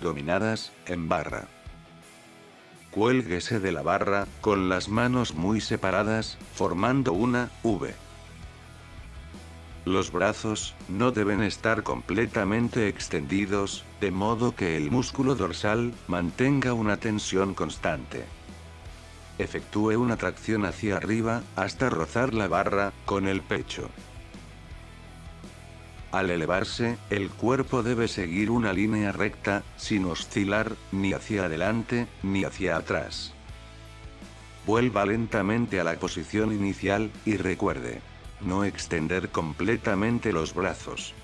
Dominadas, en barra. Cuélguese de la barra, con las manos muy separadas, formando una V. Los brazos, no deben estar completamente extendidos, de modo que el músculo dorsal, mantenga una tensión constante. Efectúe una tracción hacia arriba, hasta rozar la barra, con el pecho. Al elevarse, el cuerpo debe seguir una línea recta, sin oscilar, ni hacia adelante, ni hacia atrás. Vuelva lentamente a la posición inicial, y recuerde. No extender completamente los brazos.